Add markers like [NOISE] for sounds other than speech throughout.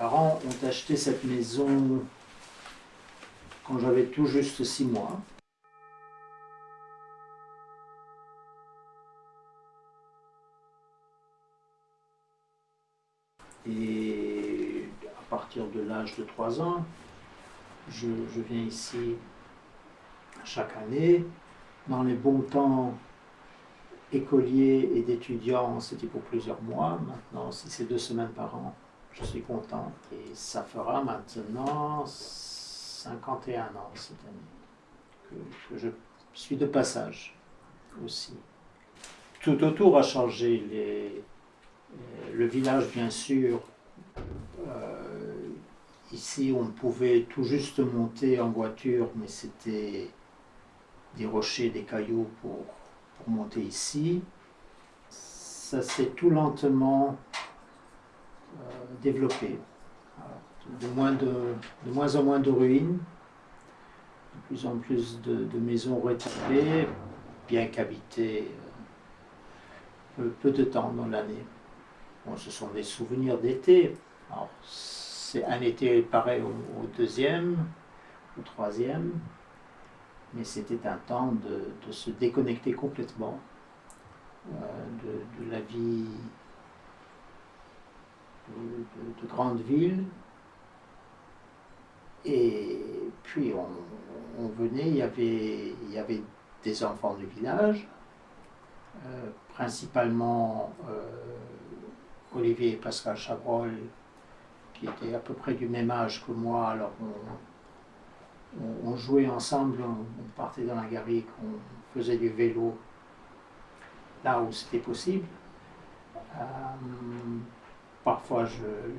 parents ont acheté cette maison quand j'avais tout juste six mois. Et à partir de l'âge de 3 ans, je, viens ici chaque année. Dans les bons temps écoliers et d'étudiants, c'était pour plusieurs mois. Maintenant, si c'est deux semaines par an, je suis content. Et ça fera maintenant 51 ans cette année que, je suis de passage aussi. Tout autour a changé. Les, le village, bien sûr, euh, ici on pouvait tout juste monter en voiture, mais c'était des rochers, des cailloux pour, pour monter ici. Ça s'est tout lentement euh, développé. de, moins en moins de ruines, de plus en plus de, maisons rétabées, bien qu'habitées euh, peu, de temps dans l'année. Bon, ce sont des souvenirs d'été. C'est un été pareil au, deuxième, au troisième, mais c'était un temps de, se déconnecter complètement euh, de, la vie de, grandes villes. Et puis on, venait, il y, avait, des enfants du village, euh, principalement euh, Olivier et Pascal Chabrol, qui étaient à peu près du même âge que moi, alors on, jouait ensemble, on, partait dans la garrigue, on faisait du vélo là où c'était possible. Euh, parfois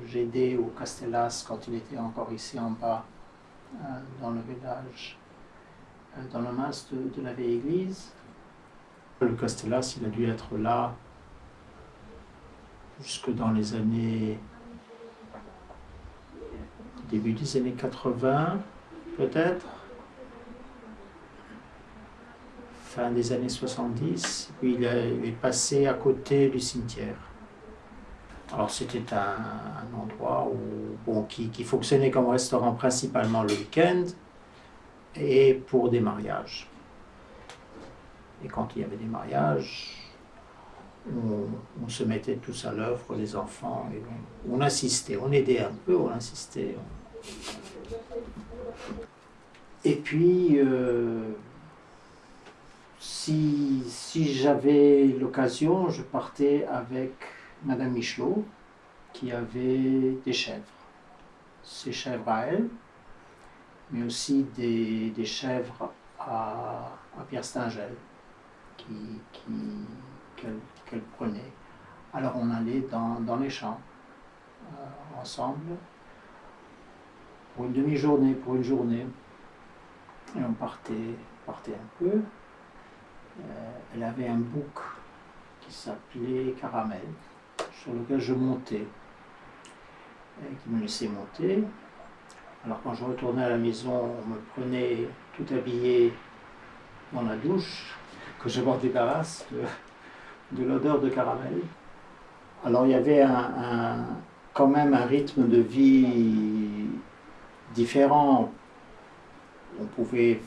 j'aidais au Castellas quand il était encore ici en bas, euh, dans le village, euh, dans le mas de la vieille église. Le Castellas, il a dû être là jusque dans les années, début des années 80, peut-être, fin des années 70, puis il est passé à côté du cimetière. Alors c'était un, endroit où, qui, fonctionnait comme restaurant principalement le week-end et pour des mariages. Et quand il y avait des mariages, on, se mettait tous à l'œuvre, les enfants, et on, assistait, on aidait un peu, on insistait. Et puis, euh, si, si j'avais l'occasion, je partais avec Madame Michelot, qui avait des chèvres. Ces chèvres à elle, mais aussi des, chèvres à, Pierre Stingel, qui, qu'elle prenait. Alors on allait dans, les champs euh, ensemble pour une demi-journée, pour une journée. Et on partait, partait un peu. Euh, elle avait un bouc qui s'appelait Caramel, sur lequel je montais, et qui me laissait monter. Alors quand je retournais à la maison, on me prenait tout habillé dans la douche, que je m'en débarrasse de l'odeur de caramel. Alors il y avait un, quand même un rythme de vie différent. On pouvait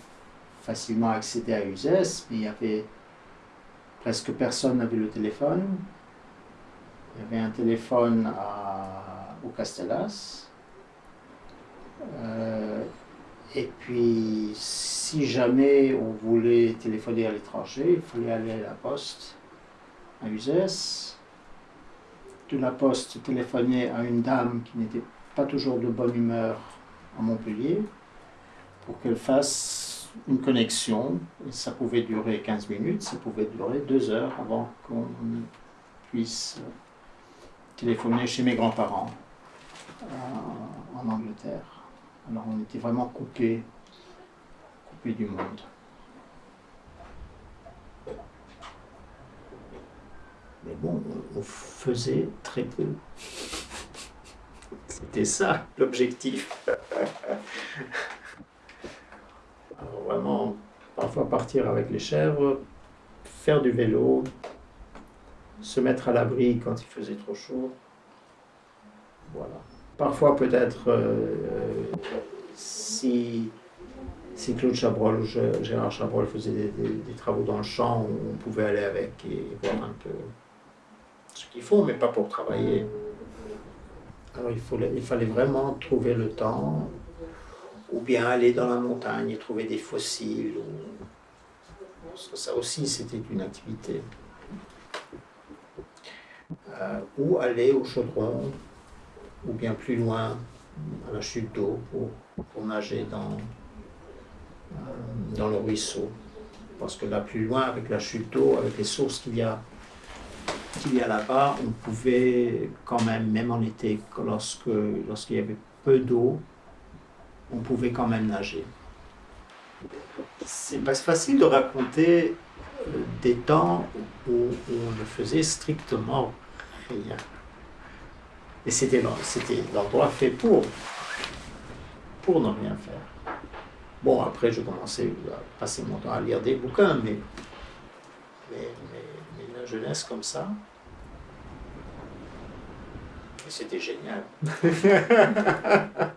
facilement accéder à Uzès, mais il y avait presque personne n'avait le téléphone. Il y avait un téléphone au Castellas. Euh, et puis, si jamais on voulait téléphoner à l'étranger, il fallait aller à la poste à Uzès. De la poste téléphonait à une dame qui n'était pas toujours de bonne humeur à Montpellier pour qu'elle fasse une connexion. ça pouvait durer 15 minutes, ça pouvait durer deux heures avant qu'on puisse téléphoner chez mes grands-parents euh, en Angleterre. Alors on était vraiment coupé, coupé du monde. Mais bon, on faisait très peu. C'était ça l'objectif. [LAUGHS] Vraiment, parfois partir avec les chèvres, faire du vélo, se mettre à l'abri quand il faisait trop chaud. Voilà. Parfois, peut-être, euh, si, si Claude Chabrol ou Gérard Chabrol faisaient des, travaux dans le champ, on pouvait aller avec et voir un peu ce qu'ils font, mais pas pour travailler. Alors il, fallait vraiment trouver le temps, ou bien aller dans la montagne et trouver des fossiles. Ça aussi, c'était une activité. Euh, ou aller au chaudron, ou bien plus loin, à la chute d'eau, pour, nager dans, euh, dans le ruisseau. Parce que là, plus loin, avec la chute d'eau, avec les sources qu'il y a, qu'il y a là-bas, on pouvait quand même, même en été, lorsque, lorsqu'il y avait peu d'eau, on pouvait quand même nager. C'est pas facile de raconter euh, des temps où on ne faisait strictement rien. Et c'était l'endroit fait pour, pour ne rien faire. Bon, après, je commençais à passer mon temps à lire des bouquins, mais, mais, la jeunesse comme ça, c'était génial. [LAUGHS]